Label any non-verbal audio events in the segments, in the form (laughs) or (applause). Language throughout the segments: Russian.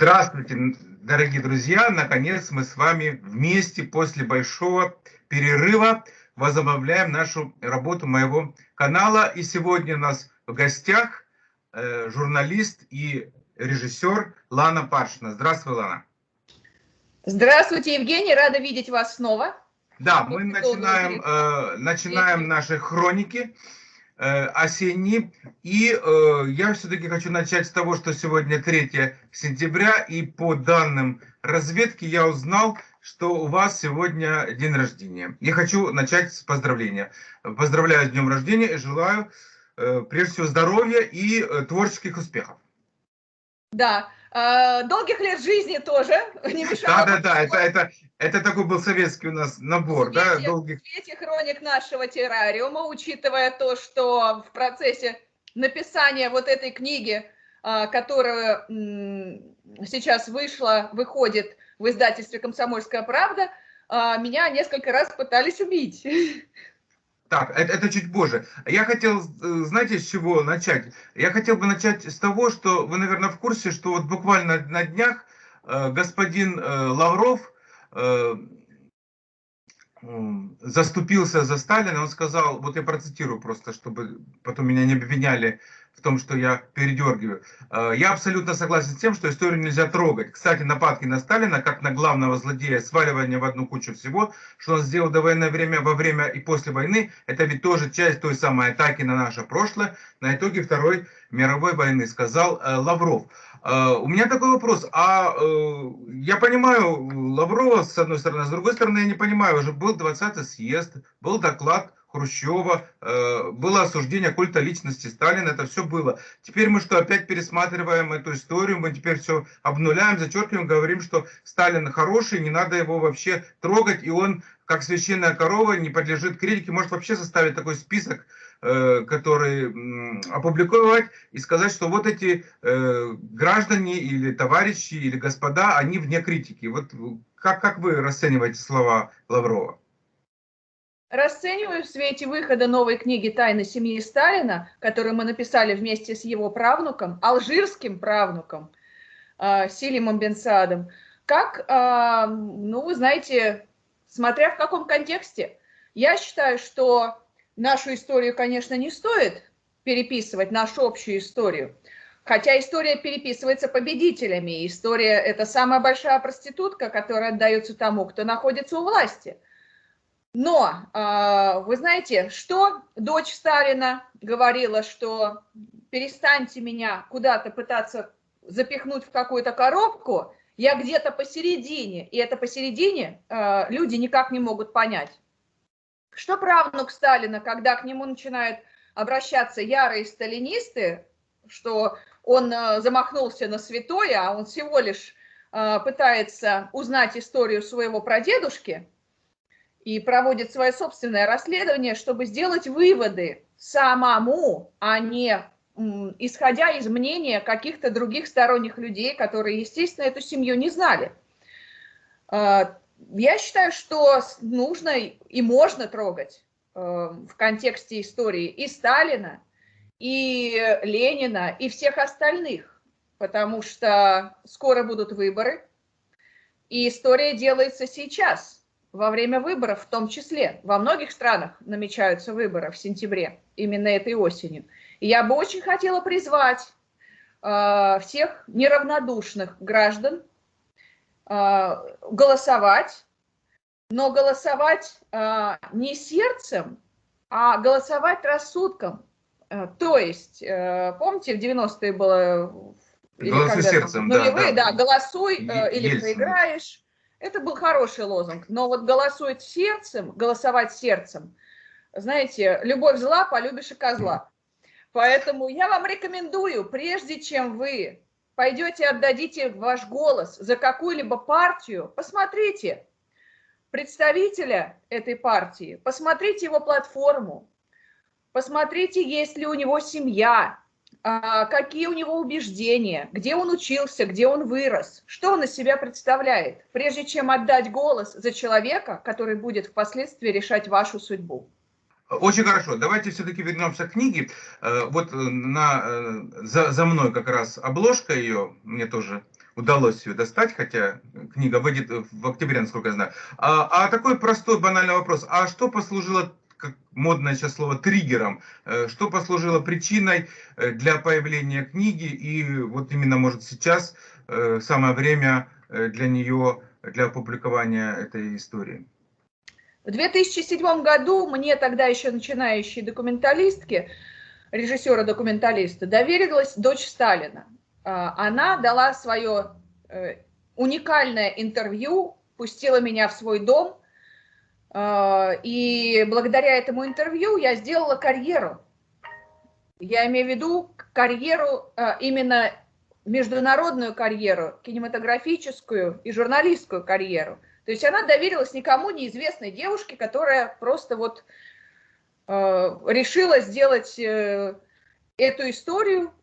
Здравствуйте, дорогие друзья! Наконец мы с вами вместе после большого перерыва возобновляем нашу работу моего канала. И сегодня у нас в гостях э, журналист и режиссер Лана Пашина. Здравствуй, Лана. Здравствуйте, Евгений, рада видеть вас снова. Да, мы начинаем, э, начинаем наши хроники. Э, осенний. И э, я все-таки хочу начать с того, что сегодня 3 сентября, и по данным разведки я узнал, что у вас сегодня день рождения. Я хочу начать с поздравления. Поздравляю с днем рождения и желаю, э, прежде всего, здоровья и э, творческих успехов. Да, долгих лет жизни тоже (laughs) не мешало. Да, да, да, это, это, это такой был советский у нас набор, в свете, да, долгих. В свете хроник нашего террариума, учитывая то, что в процессе написания вот этой книги, а, которая сейчас вышла, выходит в издательстве «Комсомольская правда», а, меня несколько раз пытались убить. (laughs) Так, это, это чуть позже. Я хотел, э, знаете, с чего начать? Я хотел бы начать с того, что вы, наверное, в курсе, что вот буквально на днях э, господин э, Лавров Э, заступился за Сталина, он сказал, вот я процитирую просто, чтобы потом меня не обвиняли в том, что я передергиваю. Э, я абсолютно согласен с тем, что историю нельзя трогать. Кстати, нападки на Сталина, как на главного злодея, сваливание в одну кучу всего, что он сделал до военное время, во время и после войны, это ведь тоже часть той самой атаки на наше прошлое, на итоге Второй мировой войны, сказал э, Лавров. Э, у меня такой вопрос. А я понимаю Лаврова, с одной стороны, с другой стороны, я не понимаю, уже был 20-й съезд, был доклад Хрущева, э, было осуждение культа личности Сталина, это все было. Теперь мы что, опять пересматриваем эту историю, мы теперь все обнуляем, зачеркиваем, говорим, что Сталин хороший, не надо его вообще трогать, и он, как священная корова, не подлежит критике, может вообще составить такой список, который опубликовать и сказать, что вот эти э, граждане или товарищи или господа, они вне критики. Вот как, как вы расцениваете слова Лаврова? Расцениваю в свете выхода новой книги «Тайны семьи Сталина», которую мы написали вместе с его правнуком, алжирским правнуком э, Силимом Бенсадом, как, э, ну, вы знаете, смотря в каком контексте. Я считаю, что нашу историю, конечно, не стоит переписывать, нашу общую историю, хотя история переписывается победителями, история – это самая большая проститутка, которая отдается тому, кто находится у власти – но, а, вы знаете, что дочь Сталина говорила, что перестаньте меня куда-то пытаться запихнуть в какую-то коробку, я где-то посередине, и это посередине а, люди никак не могут понять. Что правнук Сталина, когда к нему начинают обращаться ярые сталинисты, что он а, замахнулся на святое, а он всего лишь пытается узнать историю своего прадедушки, и проводит свое собственное расследование, чтобы сделать выводы самому, а не исходя из мнения каких-то других сторонних людей, которые, естественно, эту семью не знали. Я считаю, что нужно и можно трогать э, в контексте истории и Сталина, и Ленина, и всех остальных, потому что скоро будут выборы, и история делается сейчас – во время выборов в том числе. Во многих странах намечаются выборы в сентябре, именно этой осенью. И я бы очень хотела призвать э, всех неравнодушных граждан голосовать, но голосовать э, не сердцем, а голосовать рассудком. Э, то есть, э, помните, в 90-е было... Голосуй сердцем, да, нулевые, да, да, голосуй э, или Ельцин. проиграешь. Это был хороший лозунг, но вот голосует сердцем, голосовать сердцем, знаете, любовь зла, полюбишь и козла. Поэтому я вам рекомендую, прежде чем вы пойдете отдадите ваш голос за какую-либо партию, посмотрите представителя этой партии, посмотрите его платформу, посмотрите, есть ли у него семья, а, какие у него убеждения, где он учился, где он вырос, что он из себя представляет, прежде чем отдать голос за человека, который будет впоследствии решать вашу судьбу. Очень хорошо. Давайте все-таки вернемся к книге. Э, вот э, на, э, за, за мной как раз обложка ее, мне тоже удалось ее достать, хотя книга выйдет в октябре, насколько я знаю. А, а такой простой банальный вопрос. А что послужило как модное сейчас слово, триггером, что послужило причиной для появления книги, и вот именно, может, сейчас самое время для нее, для опубликования этой истории. В 2007 году мне тогда еще начинающей документалистке, режиссера-документалиста, доверилась дочь Сталина. А, она дала свое уникальное интервью, пустила меня в свой дом, а, и благодаря этому интервью я сделала карьеру. Я имею в виду карьеру, а, именно международную карьеру, кинематографическую и журналистскую карьеру. То есть она доверилась никому неизвестной девушке, которая просто вот а, решила сделать э, эту историю,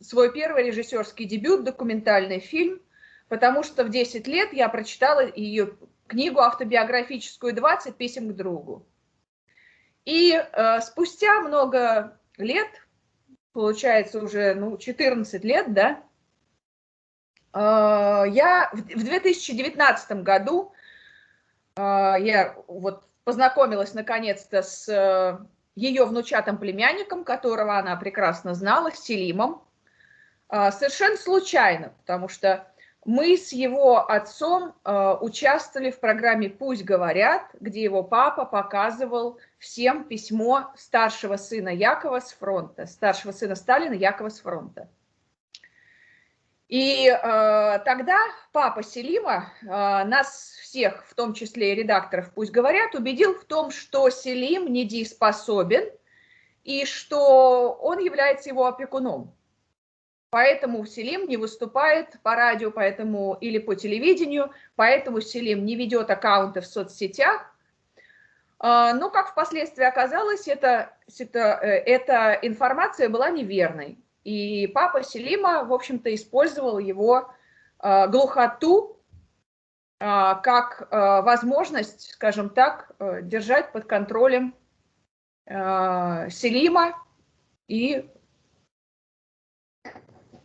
свой первый режиссерский дебют, документальный фильм, потому что в 10 лет я прочитала ее книгу автобиографическую «20 писем к другу». И э, спустя много лет, получается уже ну, 14 лет, да, э, я в, в 2019 году э, я вот познакомилась наконец-то с э, ее внучатым племянником, которого она прекрасно знала, с Селимом, э, совершенно случайно, потому что мы с его отцом э, участвовали в программе «Пусть говорят», где его папа показывал всем письмо старшего сына Якова с фронта, старшего сына Сталина Якова с фронта. И э, тогда папа Селима э, нас всех, в том числе и редакторов «Пусть говорят», убедил в том, что Селим недееспособен и что он является его опекуном. Поэтому Селим не выступает по радио поэтому, или по телевидению, поэтому Селим не ведет аккаунты в соцсетях. А, но, как впоследствии оказалось, это, это, э, эта информация была неверной. И папа Селима, в общем-то, использовал его а, глухоту а, как возможность, скажем так, э, держать под контролем Селима и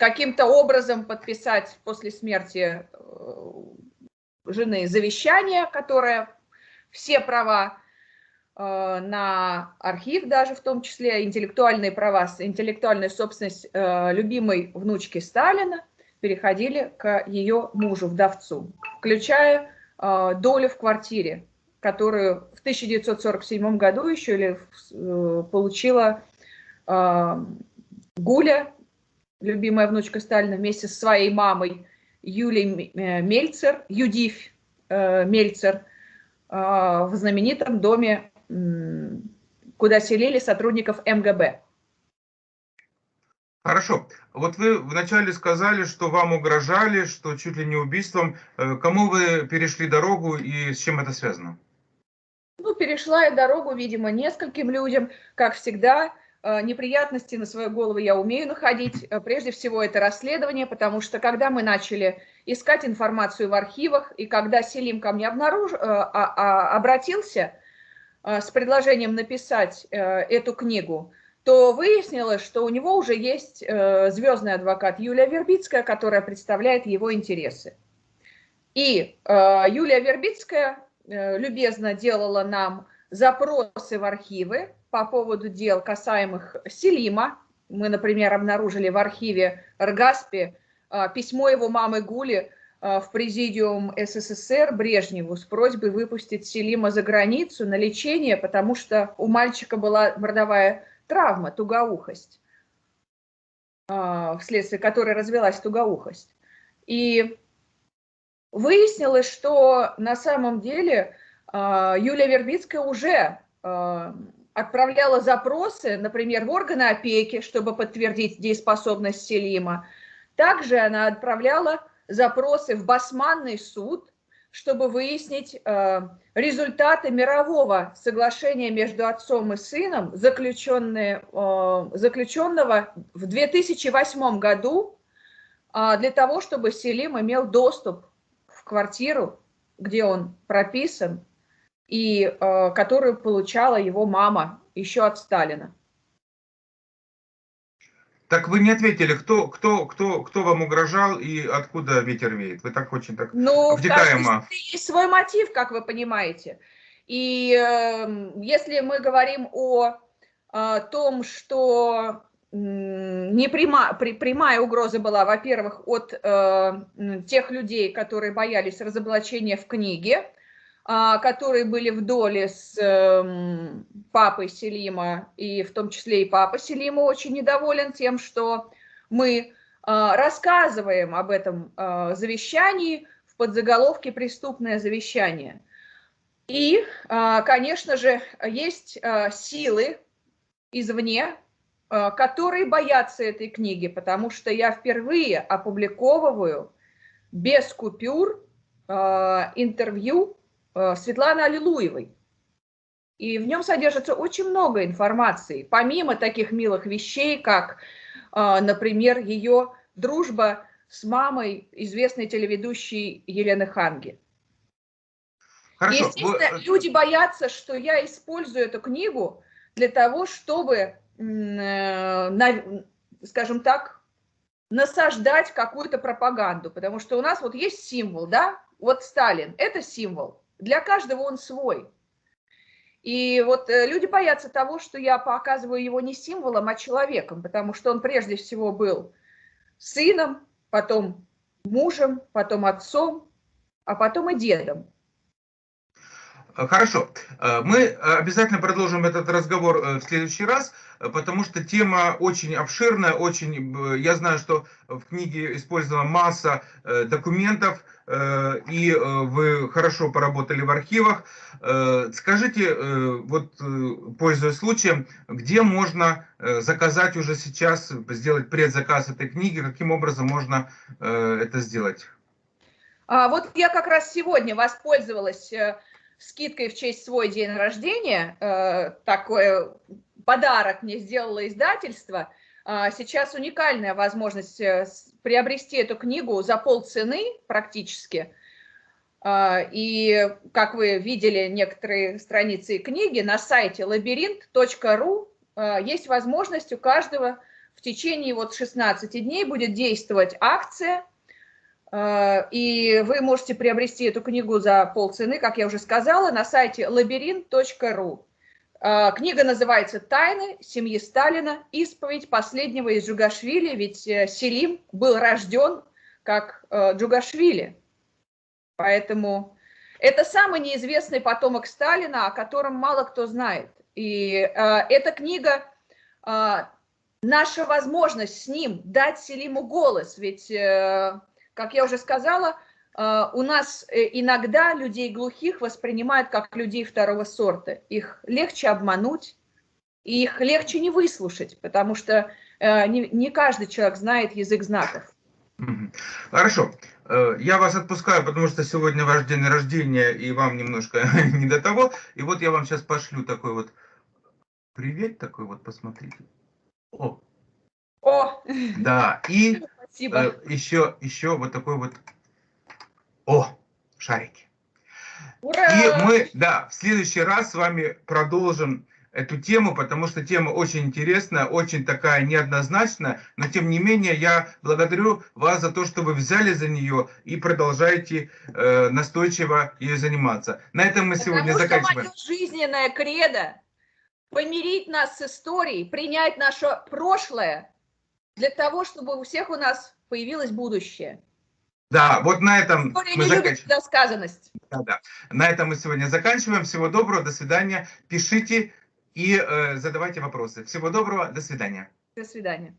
каким-то образом подписать после смерти э, жены завещание, которое все права э, на архив даже в том числе, интеллектуальные права, интеллектуальная собственность э, любимой внучки Сталина переходили к ее мужу, вдовцу, включая долю в квартире, которую в 1947 году еще или получила Гуля любимая внучка Сталина, вместе с своей мамой Юлией э, Мельцер, Юдив э, Мельцер, э, в знаменитом доме, куда селили сотрудников МГБ. Хорошо. Вот вы вначале сказали, что вам угрожали, что чуть ли не убийством. Кому вы перешли дорогу и с чем это связано? Ну, перешла я дорогу, видимо, нескольким людям, как всегда. Э, неприятности на свою голову я умею находить. Э, прежде всего, это расследование, потому что когда мы начали искать информацию в архивах, и когда Селим ко мне обнаруж... Э, а, а, обратился с предложением написать эту книгу, то выяснилось, что у него уже есть звездный адвокат Юлия Вербицкая, которая представляет его интересы. И Юлия Вербицкая любезно делала нам запросы в архивы, по поводу дел, касаемых Селима. Мы, например, обнаружили в архиве Ргаспи письмо его мамы Гули в президиум СССР Брежневу с просьбой выпустить Селима за границу на лечение, потому что у мальчика была мордовая травма, тугоухость, а, вследствие которой развелась тугоухость. И выяснилось, что на самом деле Юлия Вербицкая уже отправляла запросы, например, в органы опеки, чтобы подтвердить дееспособность Селима. Также она отправляла запросы в Басманный суд, чтобы выяснить э, результаты мирового соглашения между отцом и сыном, э, заключенного в 2008 году, э, для того, чтобы Селим имел доступ в квартиру, где он прописан, и э, которую получала его мама еще от Сталина. Так вы не ответили, кто, кто, кто, кто вам угрожал и откуда ветер веет? Вы так очень так Ну, в втекаемо. каждой есть свой мотив, как вы понимаете. И э, если мы говорим о, э, том, что м, не пряма, при, прямая угроза была, во-первых, от э, тех людей, которые боялись разоблачения в книге, которые были в доле с эм, папой Селима, и в том числе и папа Селима очень недоволен тем, что мы а, рассказываем об этом а, завещании в подзаголовке «Преступное завещание». И, конечно же, есть силы извне, которые боятся этой книги, потому что я впервые опубликовываю без купюр интервью Светланы Аллилуевой. И в нем содержится очень много информации, помимо таких милых вещей, как, э, например, ее дружба с мамой известной телеведущей Елены Ханги. Хорошо. Естественно, Вы... люди боятся, что я использую эту книгу для того, чтобы, э, скажем так, насаждать какую-то пропаганду, потому что у нас вот есть символ, да, вот Сталин, это символ, для каждого он свой. И вот э, люди боятся того, что я показываю его не символом, а человеком, потому что он прежде всего был сыном, потом мужем, потом отцом, а потом и дедом. Хорошо. Э, мы обязательно продолжим этот разговор э, в следующий раз, потому что тема очень обширная, очень, я знаю, что в книге использована масса документов, Э, и э, вы хорошо поработали в архивах. Э, скажите, вот пользуясь случаем, где можно заказать уже сейчас, сделать предзаказ этой книги, каким образом можно это сделать? А вот я как раз сегодня воспользовалась скидкой в честь свой день рождения, такой подарок мне сделало издательство – а, сейчас уникальная возможность э, приобрести эту книгу за полцены практически. А, и, как вы видели некоторые страницы книги, на сайте лабиринт.ру а, есть возможность у каждого в течение вот 16 дней будет действовать акция, и вы можете приобрести эту книгу за полцены, как я уже сказала, на сайте лабиринт.ру. А, книга называется «Тайны семьи Сталина. Исповедь последнего из Джугашвили», ведь э, Селим был рожден как э, Джугашвили. Поэтому это самый неизвестный потомок Сталина, о котором мало кто знает. И э, эта книга наша возможность с ним дать Селиму голос. Ведь, как я уже сказала, а, у нас э, иногда людей глухих воспринимают как людей второго сорта. Их легче обмануть, и их легче не выслушать, потому что э, не, каждый человек знает язык знаков. Хорошо. Э, я вас отпускаю, потому что сегодня ваш день рождения, и вам немножко (laughs) не до того. И вот я вам сейчас пошлю такой вот привет, такой вот, посмотрите. О! О! Да, и Спасибо. еще, еще вот такой вот о, шарики. Ура! И мы, да, в следующий раз с вами продолжим эту тему, потому что тема очень интересная, очень такая неоднозначная, но тем не менее я благодарю вас за то, что вы взяли за нее и продолжаете э, настойчиво ее заниматься. На этом мы потому сегодня заканчиваем. Что жизненная кредо помирить нас с историей, принять наше прошлое для того, чтобы у всех у нас появилось будущее. Да, вот на этом История мы заканчиваем. Да, да. На этом мы сегодня заканчиваем. Всего доброго, до свидания. Пишите и э, задавайте вопросы. Всего доброго, до свидания. До свидания.